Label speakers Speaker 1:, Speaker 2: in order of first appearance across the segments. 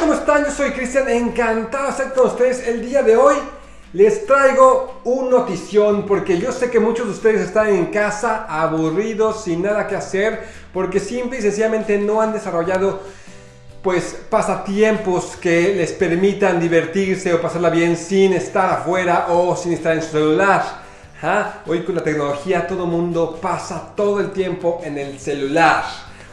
Speaker 1: ¿cómo están? Yo soy Cristian, encantado de estar con ustedes el día de hoy. Les traigo un notición porque yo sé que muchos de ustedes están en casa aburridos, sin nada que hacer, porque simple y sencillamente no han desarrollado pues pasatiempos que les permitan divertirse o pasarla bien sin estar afuera o sin estar en su celular. ¿Ah? Hoy con la tecnología todo mundo pasa todo el tiempo en el celular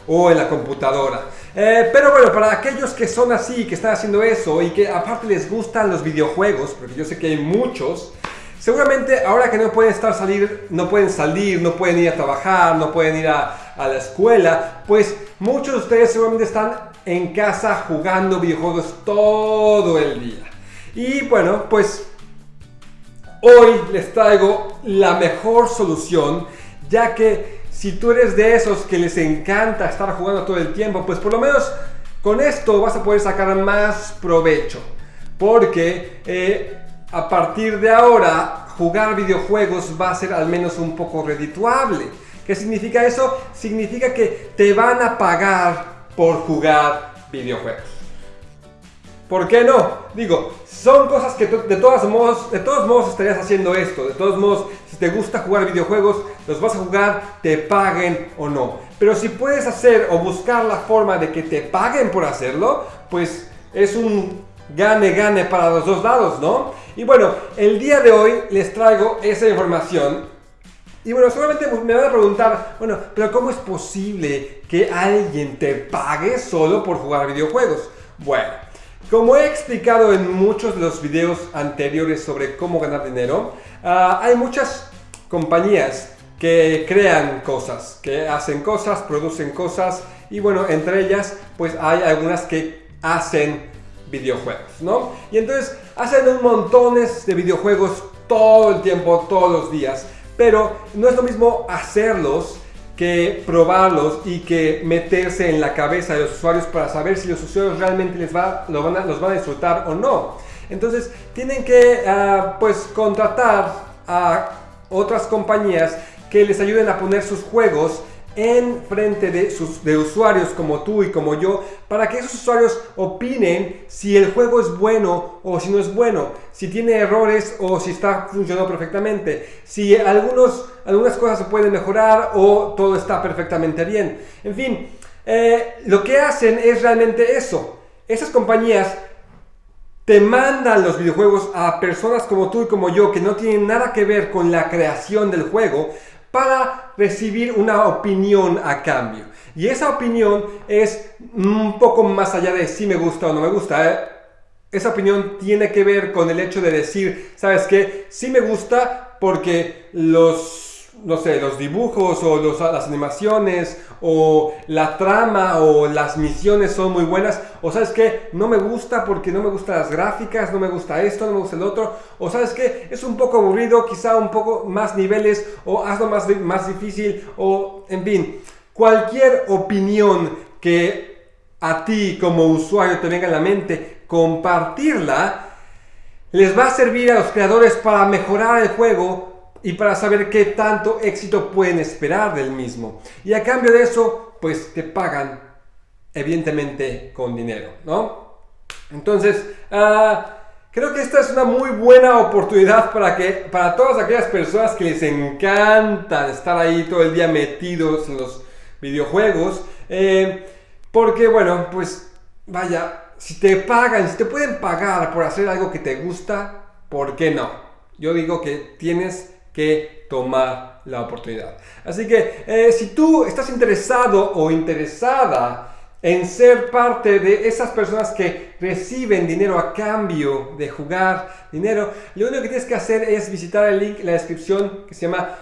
Speaker 1: o en la computadora. Eh, pero bueno, para aquellos que son así, que están haciendo eso y que aparte les gustan los videojuegos, porque yo sé que hay muchos, seguramente ahora que no pueden estar salir, no pueden salir, no pueden ir a trabajar, no pueden ir a, a la escuela, pues muchos de ustedes seguramente están en casa jugando videojuegos todo el día. Y bueno, pues hoy les traigo la mejor solución, ya que si tú eres de esos que les encanta estar jugando todo el tiempo, pues por lo menos con esto vas a poder sacar más provecho. Porque eh, a partir de ahora jugar videojuegos va a ser al menos un poco redituable. ¿Qué significa eso? Significa que te van a pagar por jugar videojuegos. ¿Por qué no? Digo, son cosas que de todos modos, de todos modos estarías haciendo esto. De todos modos, si te gusta jugar videojuegos, los vas a jugar, te paguen o no. Pero si puedes hacer o buscar la forma de que te paguen por hacerlo, pues es un gane-gane para los dos lados, ¿no? Y bueno, el día de hoy les traigo esa información. Y bueno, seguramente me van a preguntar, bueno, pero ¿cómo es posible que alguien te pague solo por jugar videojuegos? Bueno, como he explicado en muchos de los videos anteriores sobre cómo ganar dinero, uh, hay muchas compañías que crean cosas, que hacen cosas, producen cosas y bueno, entre ellas pues hay algunas que hacen videojuegos, ¿no? Y entonces hacen un montones de videojuegos todo el tiempo, todos los días, pero no es lo mismo hacerlos que probarlos y que meterse en la cabeza de los usuarios para saber si los usuarios realmente les va, van a, los van a disfrutar o no. Entonces tienen que uh, pues contratar a otras compañías que les ayuden a poner sus juegos en frente de, sus, de usuarios como tú y como yo para que esos usuarios opinen si el juego es bueno o si no es bueno, si tiene errores o si está funcionando perfectamente, si algunos, algunas cosas se pueden mejorar o todo está perfectamente bien. En fin, eh, lo que hacen es realmente eso. Esas compañías te mandan los videojuegos a personas como tú y como yo que no tienen nada que ver con la creación del juego para recibir una opinión a cambio. Y esa opinión es un poco más allá de si me gusta o no me gusta. ¿eh? Esa opinión tiene que ver con el hecho de decir, ¿sabes qué? Sí me gusta porque los no sé, los dibujos o las animaciones o la trama o las misiones son muy buenas. O sabes que no me gusta porque no me gustan las gráficas, no me gusta esto, no me gusta el otro. O sabes que es un poco aburrido, quizá un poco más niveles o hazlo más, más difícil o en fin. Cualquier opinión que a ti como usuario te venga a la mente, compartirla les va a servir a los creadores para mejorar el juego y para saber qué tanto éxito pueden esperar del mismo. Y a cambio de eso, pues te pagan evidentemente con dinero, ¿no? Entonces, ah, creo que esta es una muy buena oportunidad para que para todas aquellas personas que les encanta estar ahí todo el día metidos en los videojuegos, eh, porque bueno, pues vaya, si te pagan, si te pueden pagar por hacer algo que te gusta, ¿por qué no? Yo digo que tienes que tomar la oportunidad. Así que eh, si tú estás interesado o interesada en ser parte de esas personas que reciben dinero a cambio de jugar dinero, lo único que tienes que hacer es visitar el link en la descripción que se llama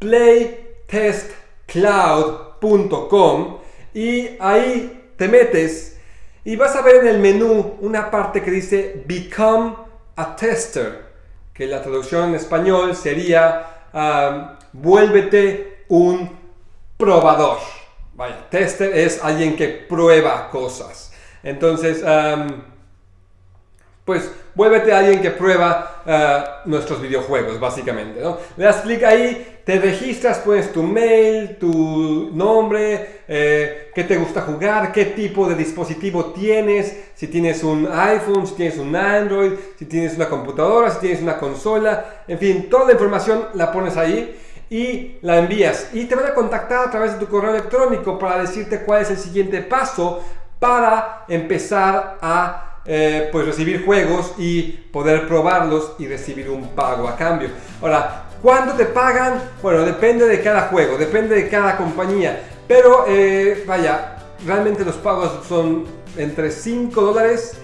Speaker 1: playtestcloud.com y ahí te metes y vas a ver en el menú una parte que dice Become a Tester que la traducción en español sería vuélvete un probador. Vaya, tester es alguien que prueba cosas. Entonces, pues vuélvete a alguien que prueba eh, nuestros videojuegos, básicamente. ¿no? Le das clic ahí, te registras, pones tu mail, tu nombre, eh, qué te gusta jugar, qué tipo de dispositivo tienes, si tienes un iPhone, si tienes un Android, si tienes una computadora, si tienes una consola, en fin, toda la información la pones ahí y la envías. Y te van a contactar a través de tu correo electrónico para decirte cuál es el siguiente paso para empezar a eh, pues recibir juegos y poder probarlos y recibir un pago a cambio. Ahora, ¿cuándo te pagan? Bueno, depende de cada juego, depende de cada compañía. Pero eh, vaya, realmente los pagos son entre 5 dólares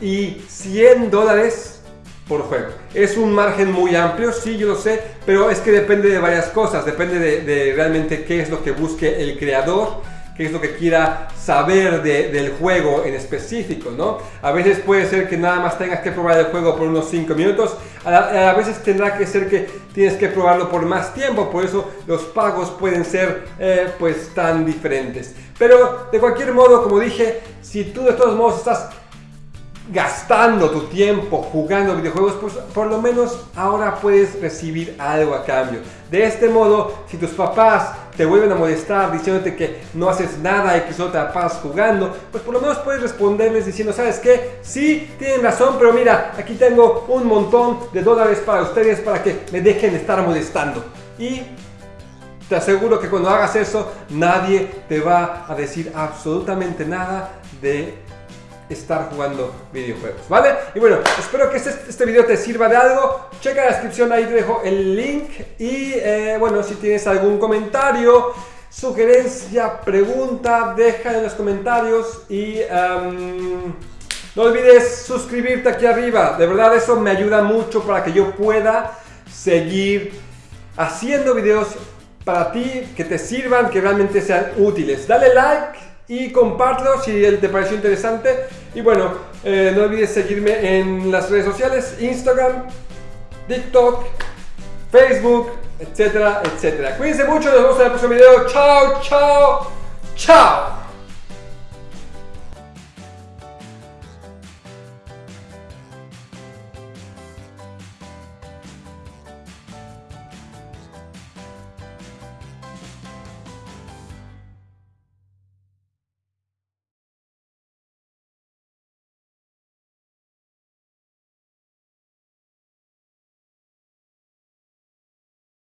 Speaker 1: y 100 dólares por juego. Es un margen muy amplio, sí, yo lo sé, pero es que depende de varias cosas. Depende de, de realmente qué es lo que busque el creador qué es lo que quiera saber del juego en específico, ¿no? A veces puede ser que nada más tengas que probar el juego por unos 5 minutos, a, veces tendrá que ser que tienes que probarlo por más tiempo, por eso los pagos pueden ser eh, pues tan diferentes. Pero de cualquier modo, como dije, si tú de todos modos estás gastando tu tiempo jugando videojuegos, pues por lo menos ahora puedes recibir algo a cambio. De este modo, si tus papás te vuelven a molestar diciéndote que no haces nada y que solo te pasas jugando, pues por lo menos puedes responderles diciendo, ¿sabes qué? Sí, tienen razón, pero mira, aquí tengo un montón de dólares para ustedes para que me dejen de estar molestando. Y te aseguro que cuando hagas eso, nadie te va a decir absolutamente nada de estar jugando videojuegos, ¿vale? Y bueno, espero que este, este video te sirva de algo. Checa la descripción, ahí te dejo el link. Y eh, bueno, si tienes algún comentario, sugerencia, pregunta, deja en los comentarios. Y em, no olvides suscribirte aquí arriba. De verdad, eso me ayuda mucho para que yo pueda seguir haciendo videos para ti que te sirvan, que realmente sean útiles. Dale like y compártelo si te pareció interesante. Y bueno, eh, no olvides seguirme en las redes sociales, Instagram, TikTok, Facebook, etcétera, etcétera. Cuídense mucho, nos vemos en el próximo video. Chao, chao, chao.